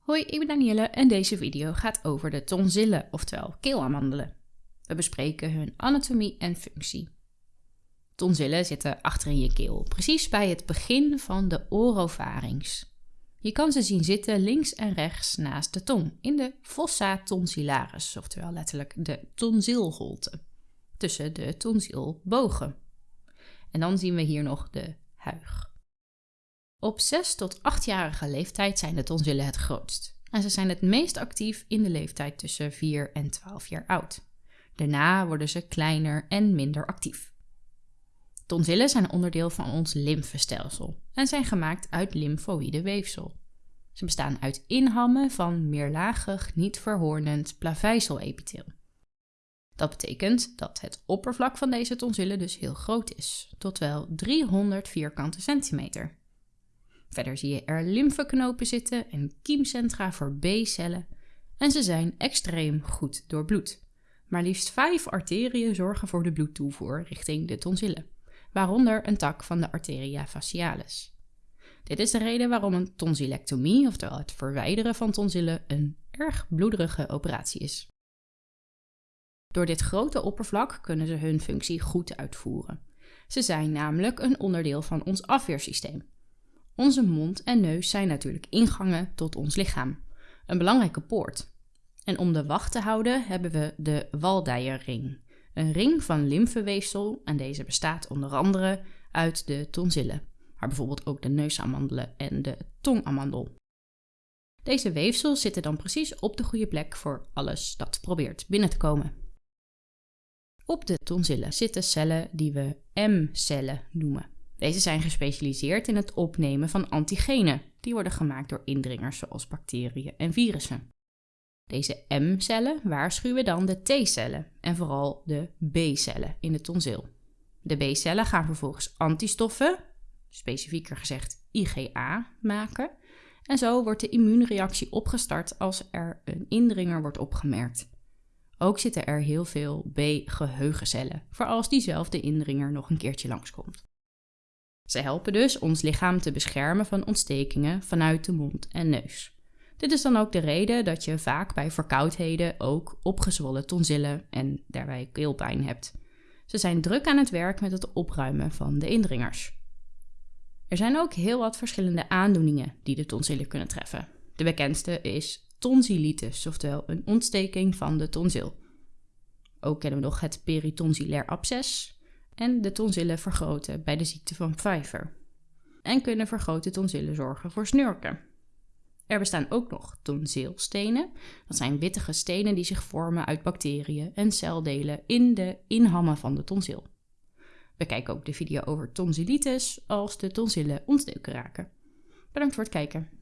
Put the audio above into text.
Hoi, ik ben Danielle en deze video gaat over de tonsillen, oftewel keelamandelen. We bespreken hun anatomie en functie. Tonsillen zitten achter in je keel, precies bij het begin van de orovarings. Je kan ze zien zitten links en rechts naast de tong, in de fossa tonsillaris, oftewel letterlijk de tonsilholte, tussen de tonsilbogen. En dan zien we hier nog de huig. Op 6 tot 8-jarige leeftijd zijn de tonsillen het grootst. En ze zijn het meest actief in de leeftijd tussen 4 en 12 jaar oud. Daarna worden ze kleiner en minder actief. Tonsillen zijn onderdeel van ons lymfestelsel en zijn gemaakt uit lymfoïde weefsel. Ze bestaan uit inhammen van meerlagig, niet verhoornend plaveiselepitheel. Dat betekent dat het oppervlak van deze tonsillen dus heel groot is, tot wel 300 vierkante centimeter. Verder zie je er lymfeknopen zitten en kiemcentra voor B-cellen. En ze zijn extreem goed doorbloed. Maar liefst vijf arteriën zorgen voor de bloedtoevoer richting de tonsillen, waaronder een tak van de arteria facialis. Dit is de reden waarom een tonsillectomie, oftewel het verwijderen van tonsillen, een erg bloederige operatie is. Door dit grote oppervlak kunnen ze hun functie goed uitvoeren. Ze zijn namelijk een onderdeel van ons afweersysteem, onze mond en neus zijn natuurlijk ingangen tot ons lichaam, een belangrijke poort. En om de wacht te houden hebben we de Waldeyer-ring, een ring van lymfeweefsel en deze bestaat onder andere uit de tonsillen, maar bijvoorbeeld ook de neusamandelen en de tongamandel. Deze weefsels zitten dan precies op de goede plek voor alles dat probeert binnen te komen. Op de tonsillen zitten cellen die we M-cellen noemen. Deze zijn gespecialiseerd in het opnemen van antigenen, die worden gemaakt door indringers zoals bacteriën en virussen. Deze M-cellen waarschuwen dan de T-cellen en vooral de B-cellen in de tonsil. De B-cellen gaan vervolgens antistoffen, specifieker gezegd IgA, maken. En zo wordt de immuunreactie opgestart als er een indringer wordt opgemerkt. Ook zitten er heel veel B-geheugencellen, voor als diezelfde indringer nog een keertje langskomt. Ze helpen dus ons lichaam te beschermen van ontstekingen vanuit de mond en neus. Dit is dan ook de reden dat je vaak bij verkoudheden ook opgezwollen tonsillen en daarbij keelpijn hebt. Ze zijn druk aan het werk met het opruimen van de indringers. Er zijn ook heel wat verschillende aandoeningen die de tonsillen kunnen treffen. De bekendste is tonsillitis, oftewel een ontsteking van de tonsil. Ook kennen we nog het peritonsillair absces, en de tonsillen vergroten bij de ziekte van Pfeiffer. En kunnen vergrote tonsillen zorgen voor snurken. Er bestaan ook nog tonsilstenen. Dat zijn wittige stenen die zich vormen uit bacteriën en celdelen in de inhammen van de tonsil. Bekijk ook de video over tonsillitis als de tonsillen ontstoken raken. Bedankt voor het kijken.